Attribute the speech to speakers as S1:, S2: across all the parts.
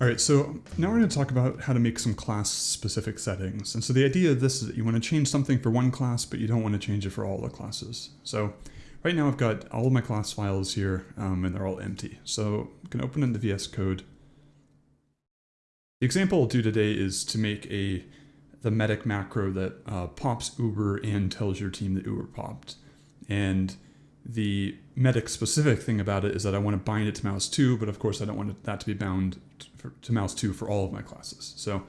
S1: All right, so now we're going to talk about how to make some class specific settings. And so the idea of this is that you want to change something for one class, but you don't want to change it for all the classes. So right now I've got all of my class files here um, and they're all empty. So I'm going to open in the VS Code. The example I'll do today is to make a the medic macro that uh, pops Uber and tells your team that Uber popped. And the medic specific thing about it is that I want to bind it to mouse 2, but of course I don't want that to be bound to, mouse 2 for all of my classes. So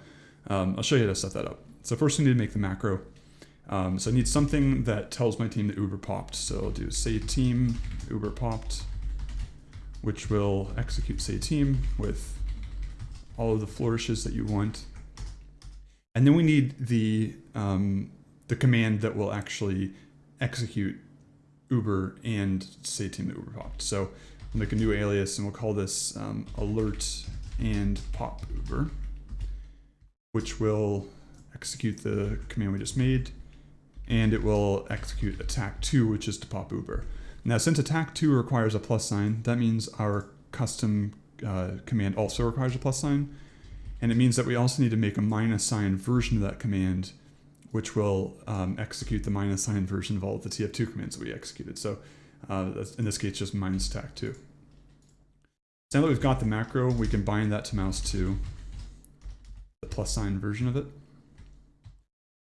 S1: um, I'll show you how to set that up. So first we need to make the macro. Um, so I need something that tells my team that Uber popped. So I'll do say team Uber popped, which will execute say team with all of the flourishes that you want. And then we need the, um, the command that will actually execute Uber and say team that Uber popped. So we'll make a new alias and we'll call this um, alert and pop Uber, which will execute the command we just made, and it will execute attack 2, which is to pop Uber. Now, since attack 2 requires a plus sign, that means our custom uh, command also requires a plus sign, and it means that we also need to make a minus sign version of that command which will um, execute the minus sign version of all of the TF2 commands that we executed. So uh, in this case, just minus attack 2. So now that we've got the macro, we can bind that to mouse 2, the plus sign version of it.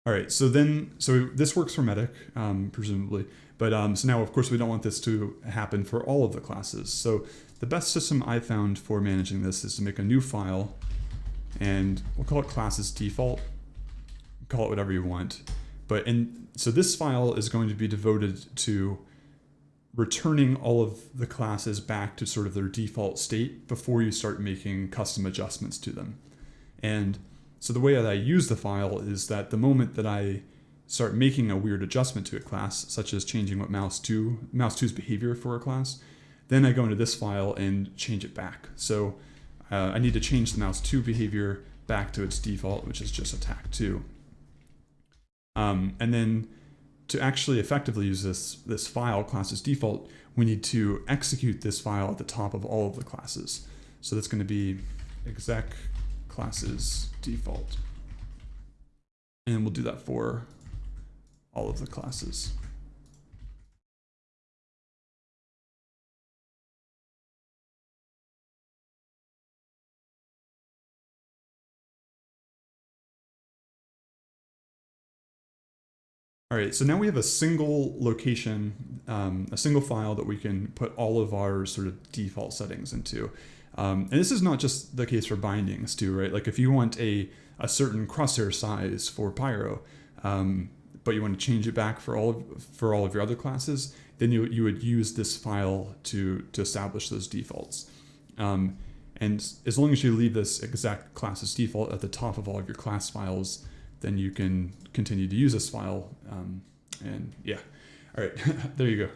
S1: All right, so then, so this works for medic, um, presumably, but um, so now of course we don't want this to happen for all of the classes. So the best system I found for managing this is to make a new file, and we'll call it classes default, call it whatever you want. But in so this file is going to be devoted to returning all of the classes back to sort of their default state before you start making custom adjustments to them. And so the way that I use the file is that the moment that I start making a weird adjustment to a class, such as changing what mouse 2, mouse 2's behavior for a class, then I go into this file and change it back. So uh, I need to change the mouse 2 behavior back to its default, which is just attack 2. Um, and then to actually effectively use this, this file classes default, we need to execute this file at the top of all of the classes. So that's going to be exec classes default. And we'll do that for all of the classes. All right, so now we have a single location, um, a single file that we can put all of our sort of default settings into. Um, and this is not just the case for bindings too, right? Like if you want a, a certain crosshair size for Pyro, um, but you want to change it back for all of, for all of your other classes, then you, you would use this file to, to establish those defaults. Um, and as long as you leave this exec classes default at the top of all of your class files, then you can continue to use this file. Um, and yeah, all right, there you go.